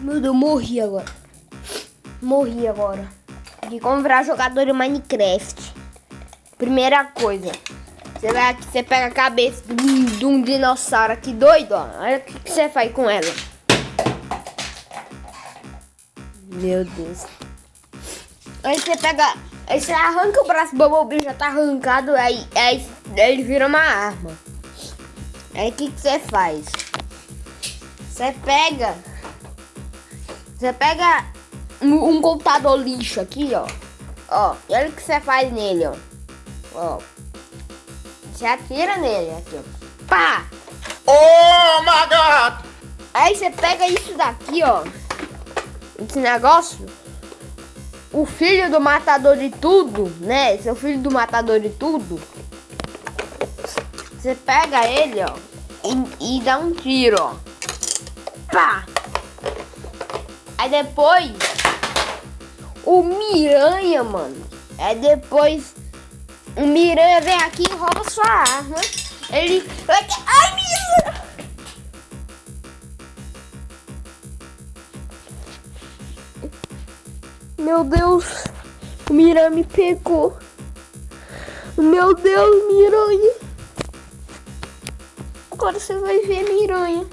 Meu Deus, morri agora. Morri agora. Tem que comprar jogador de Minecraft. Primeira coisa. Você vai aqui, você pega a cabeça de um, dinossauro aqui doido, ó. Olha o que, que você faz com ela. Meu Deus. Aí você pega. Aí você arranca o braço do Bumblebee, já tá arrancado, aí, aí ele vira uma arma. Aí o que, que você faz? Você pega. Você pega um, um computador lixo aqui, ó. Ó, e olha o que você faz nele, ó. Ó. Você atira nele aqui, ó. Pá! Oh my god! Aí você pega isso daqui, ó. Esse negócio. O filho do matador de tudo, né? Seu filho do matador de tudo. Você pega ele, ó. E, e dá um tiro, ó. Pá! Aí depois. O Miranha, mano. Aí depois. O Miranha vem aqui e rouba sua arma. Ele. Ai, Miranha! Meu Deus, o Miranha me pegou. Meu Deus, Miranha. Agora você vai ver Miranha.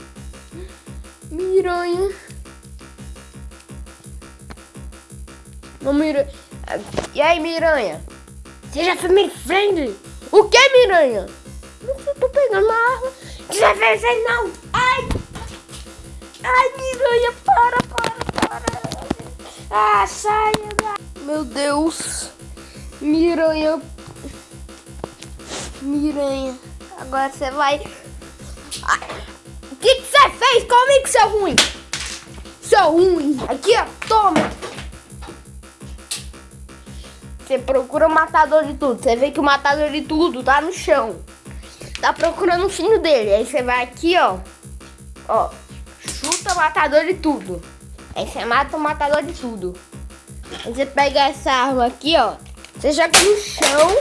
Miranha. Não, Miranha. E aí, Miranha? Seja family friendly. O que, Miranha? Não tô pegando uma arma. Você fez não. Ai. Ai, Miranha, para, para, para. Ah, saia Meu Deus. Miranha. Miranha. Agora você vai... O que que você fez comigo, seu ruim? Seu ruim. Aqui, ó. Toma. Você procura o matador de tudo. Você vê que o matador de tudo tá no chão. Tá procurando o filho dele. Aí você vai aqui, ó. Ó. Chuta o matador de tudo. Aí você mata o matador de tudo. Aí você pega essa arma aqui, ó. Você joga no chão.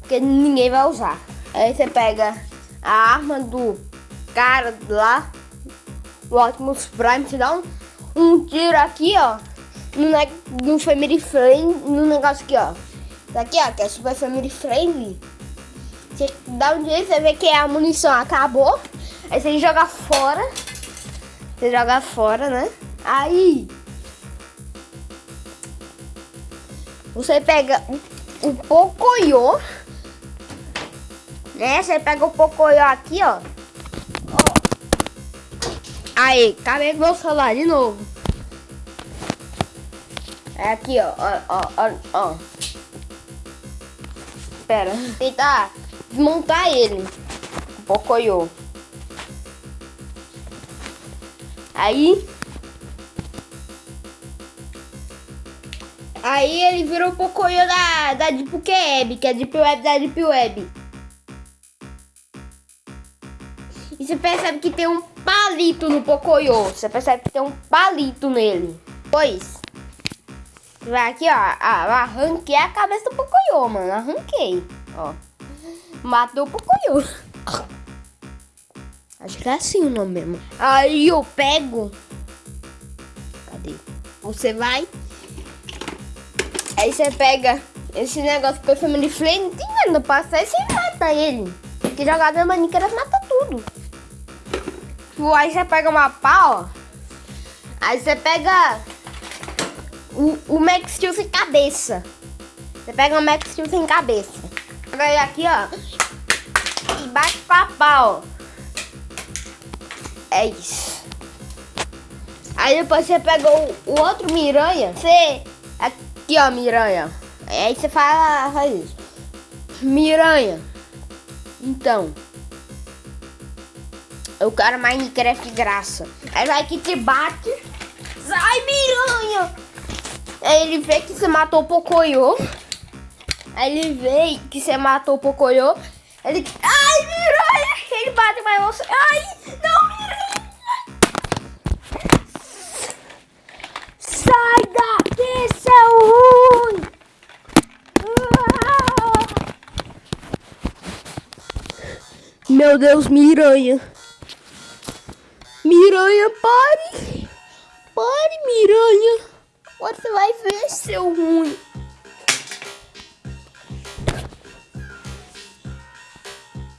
Porque ninguém vai usar. Aí você pega a arma do cara lá. O Optimus Prime. Você dá um, um tiro aqui, ó. No, no Family Friend. No negócio aqui, ó. Daqui, ó. Que é Super Family Friendly. Você dá um tiro, você vê que a munição acabou. Aí você joga fora. Você joga fora, né? Aí você pega o, o Pocoyo, né? Você pega o Pocoyo aqui, ó. ó. Aí, cadê meu celular de novo? É aqui, ó, ó, ó, ó. Espera, tentar desmontar ele. Pocoyo. Aí... Aí ele virou Pocoyo da, da Deep Web, que é a Deep Web da Deep Web. E você percebe que tem um palito no Pocoyo. Você percebe que tem um palito nele. Pois. Vai aqui, ó. Ah, arranquei a cabeça do Pocoyo, mano. Arranquei. Ó. Matou o Pocoyo. Acho que é assim o nome mesmo. Aí eu pego. Cadê? Você vai. Aí você pega esse negócio que foi family friend. Não passa e você mata ele. Porque jogador Minecraft mata tudo. Aí você pega uma pá, ó. Aí você pega o, o Max Steel sem cabeça. Você pega o Max Steel sem cabeça. Aí aqui, ó. E bate pra pau. É isso. Aí depois você pegou o outro miranha. Você. Aqui, ó, miranha. Aí você fala, faz isso. Miranha. Então. Eu quero Minecraft graça. Aí vai que te bate. Sai, miranha! Aí ele vê que você matou o Pocoyo. Aí ele vê que você matou o Pocoyo. Ele. Ai, miranha! Ele bate mais você. Ai, não, miranha! Sai daqui, seu ruim! Meu Deus, Miranha! Miranha, pare! Vai ver seu ruim.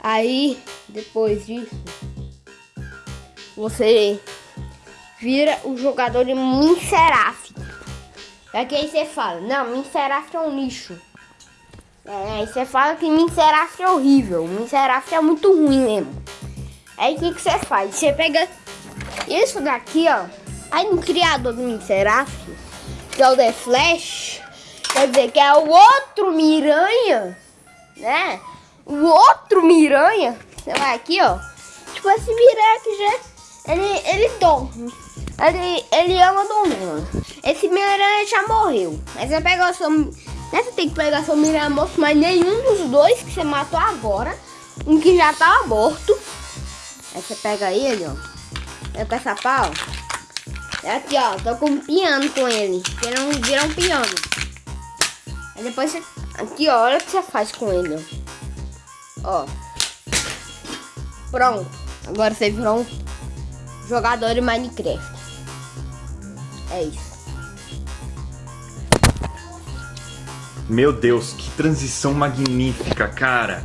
Aí, depois disso, você vira o jogador de Minseraf. É que aí você fala, não, Minseraf é um lixo. É, aí você fala que Minseraf é horrível, Minseraf é muito ruim mesmo. Aí o que, que você faz? Você pega isso daqui, ó. Aí no criador do Minseraf, que é o The Flash, quer dizer que é o outro Miranha, né? O outro Miranha, você vai aqui, ó. Tipo, esse Miranha aqui já, ele, ele dorme. Ele, ele ama dormir. Esse Miranha já morreu. Aí você pega o seu... Né, você tem que pegar seu Miranha morto, mas nenhum dos dois que você matou agora. Um que já tá morto. Aí você pega ele, ó. Eu com essa pau. É aqui, ó. Tô com um piano com ele. Ele não vira um piano. Aí depois você... Aqui, ó. Olha o que você faz com ele, ó. Ó. Pronto. Agora você virou um jogador de Minecraft. É isso. Meu Deus, que transição magnífica, cara.